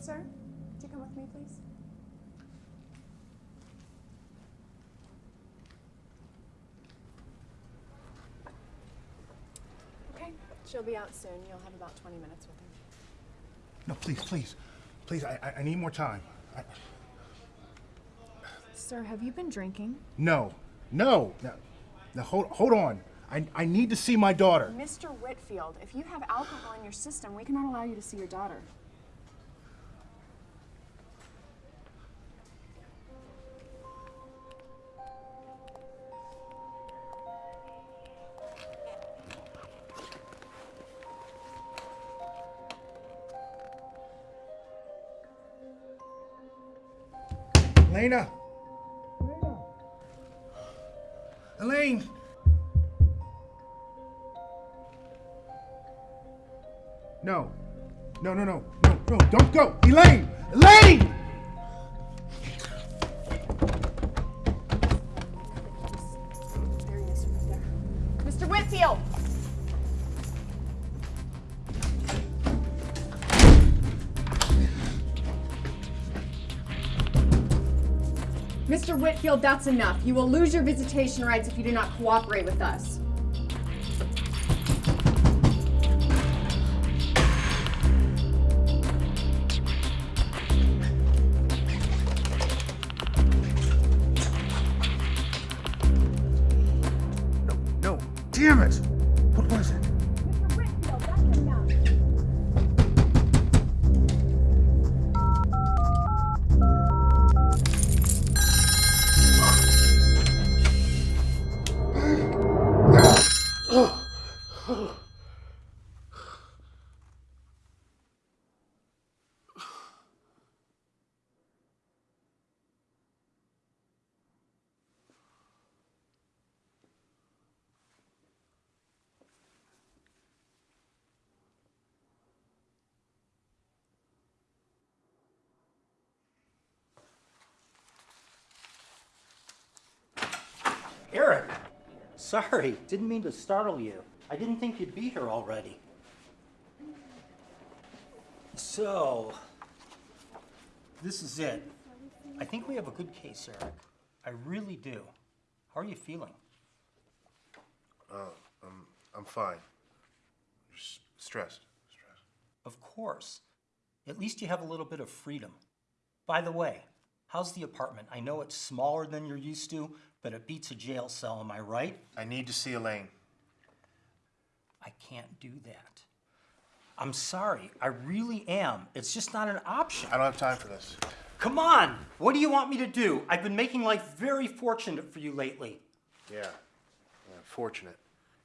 Sir, would you come with me, please? Okay, she'll be out soon. You'll have about 20 minutes with her. No, please, please, please. I, I, I need more time. I, Sir, have you been drinking? no, no. Now, now hold, hold on. I, I need to see my daughter. Mr. Whitfield, if you have alcohol in your system, we cannot allow you to see your daughter. Elena. Elena. Elaine. No. No, no, no. No, no. Don't go. Elaine. Elaine! Mr. Whitfield, that's enough. You will lose your visitation rights if you do not cooperate with us. Eric! Sorry, didn't mean to startle you. I didn't think you'd be here already. So, this is it. I think we have a good case, Eric. I really do. How are you feeling? Uh, I'm, I'm fine. Just stressed. Stressed. Of course. At least you have a little bit of freedom. By the way, how's the apartment? I know it's smaller than you're used to, but it beats a jail cell, am I right? I need to see Elaine. I can't do that. I'm sorry, I really am. It's just not an option. I don't have time for this. Come on! What do you want me to do? I've been making life very fortunate for you lately. Yeah. yeah fortunate.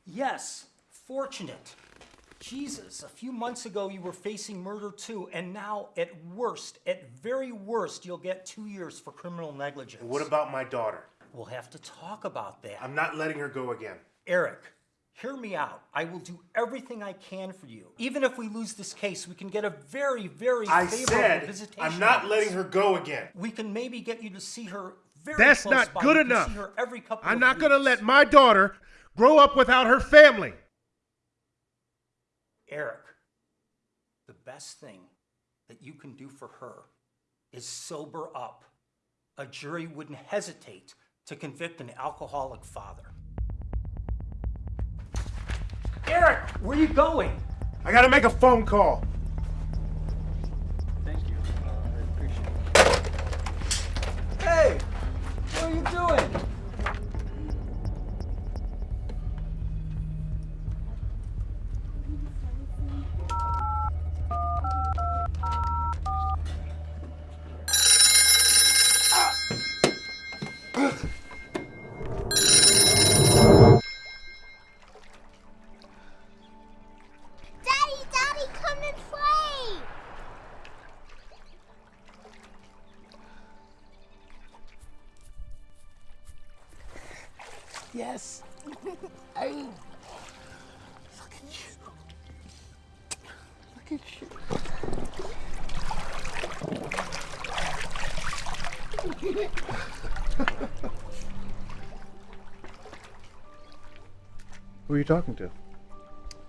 Yes, fortunate. Jesus, a few months ago you were facing murder too, and now at worst, at very worst, you'll get two years for criminal negligence. What about my daughter? We'll have to talk about that. I'm not letting her go again. Eric, hear me out. I will do everything I can for you. Even if we lose this case, we can get a very, very I favorable said visitation. I'm not rights. letting her go again. We can maybe get you to see her very That's close not by. good You can enough. See her every couple I'm of not going to let my daughter grow up without her family. Eric, the best thing that you can do for her is sober up. A jury wouldn't hesitate to convict an alcoholic father. Eric, where are you going? I got to make a phone call. Thank you. Uh, I appreciate it. Hey, what are you doing? Yes. I. Look at you. Look at you. Who are you talking to?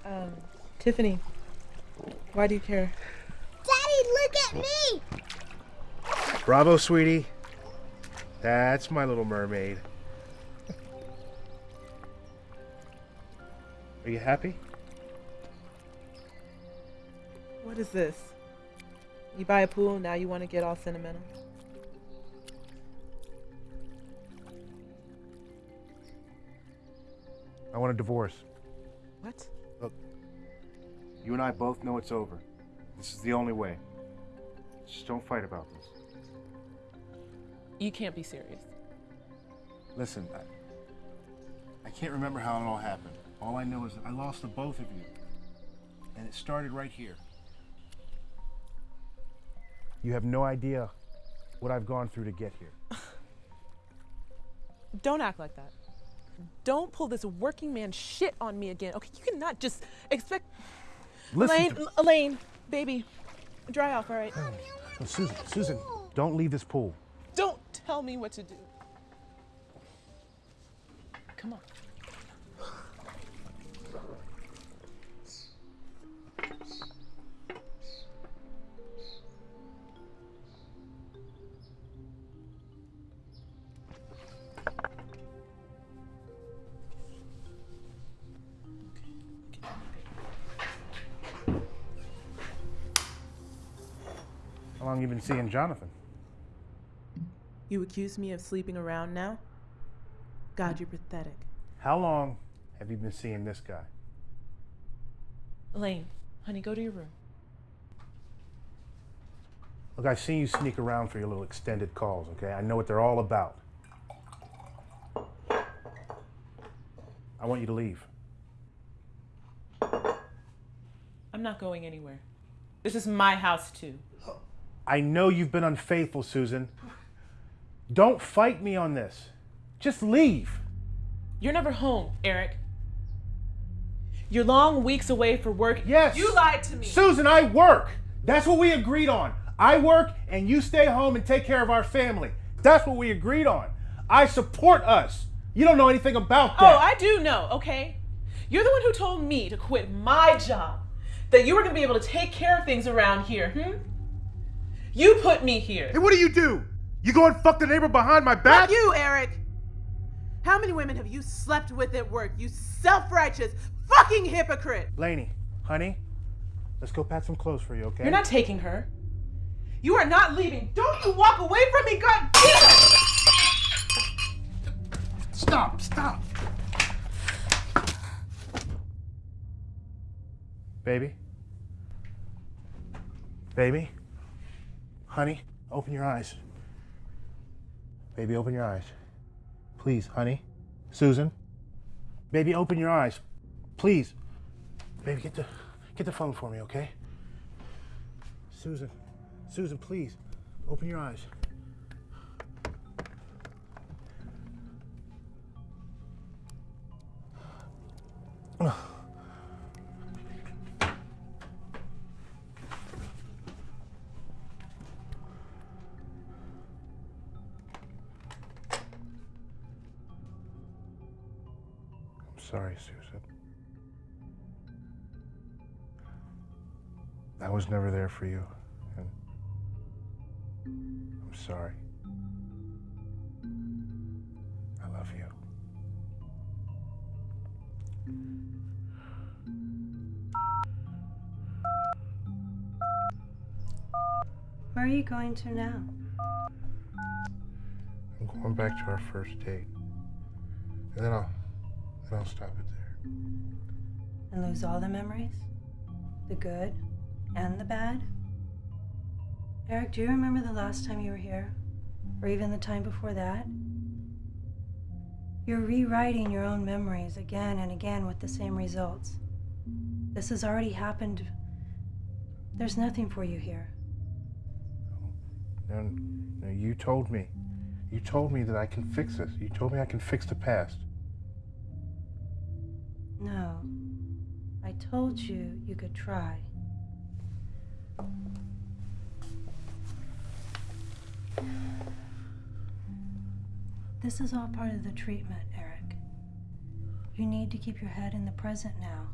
Um, Tiffany, why do you care? Daddy, look at me! Bravo, sweetie. That's my little mermaid. Are you happy? What is this? You buy a pool, now you want to get all sentimental? I want a divorce. What? Look, You and I both know it's over. This is the only way. Just don't fight about this. You can't be serious. Listen, I, I can't remember how it all happened. All I know is that I lost the both of you. And it started right here. You have no idea what I've gone through to get here. Don't act like that. Don't pull this working man shit on me again. Okay, you cannot just expect. Listen Elaine, to- Elaine, baby, dry off, all right? Oh, Susan, Susan, don't leave this pool. Don't tell me what to do. Come on. Been seeing Jonathan? You accuse me of sleeping around now? God, you're pathetic. How long have you been seeing this guy? Elaine, honey, go to your room. Look, I've seen you sneak around for your little extended calls, okay? I know what they're all about. I want you to leave. I'm not going anywhere. This is my house, too. I know you've been unfaithful, Susan. Don't fight me on this. Just leave. You're never home, Eric. You're long weeks away for work. Yes. You lied to me. Susan, I work. That's what we agreed on. I work and you stay home and take care of our family. That's what we agreed on. I support us. You don't know anything about that. Oh, I do know, okay? You're the one who told me to quit my job, that you were gonna be able to take care of things around here, hmm? You put me here. Hey, what do you do? You go and fuck the neighbor behind my back? Not you, Eric. How many women have you slept with at work? You self-righteous fucking hypocrite. Laney, honey, let's go pack some clothes for you, okay? You're not taking her. You are not leaving. Don't you walk away from me, God damn it! Stop, stop. Baby? Baby? Honey, open your eyes. Baby, open your eyes. Please, honey. Susan? Baby, open your eyes. Please. Baby, get the get the phone for me, okay? Susan. Susan, please. Open your eyes. Was never there for you, and I'm sorry. I love you. Where are you going to now? I'm going back to our first date, and then I'll then I'll stop it there. And lose all the memories? The good and the bad? Eric, do you remember the last time you were here? Or even the time before that? You're rewriting your own memories again and again with the same results. This has already happened. There's nothing for you here. No, no, you told me. You told me that I can fix this. You told me I can fix the past. No. I told you you could try. This is all part of the treatment, Eric. You need to keep your head in the present now.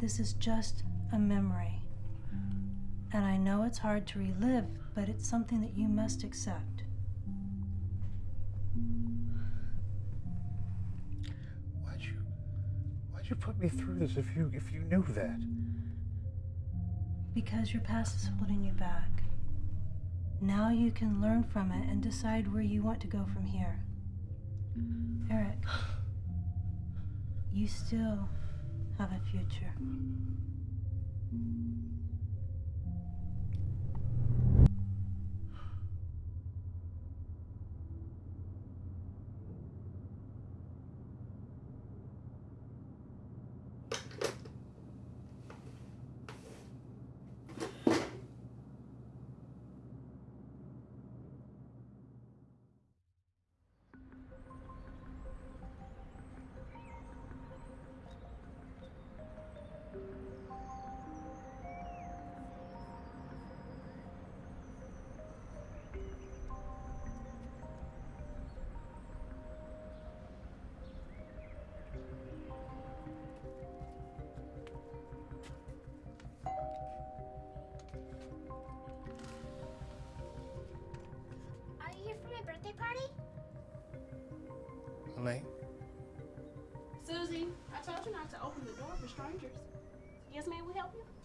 This is just a memory. And I know it's hard to relive, but it's something that you must accept. Why'd you why'd you put me through this if you if you knew that? Because your past is holding you back. Now you can learn from it and decide where you want to go from here. Eric, you still have a future. Yes, ma'am, we help you?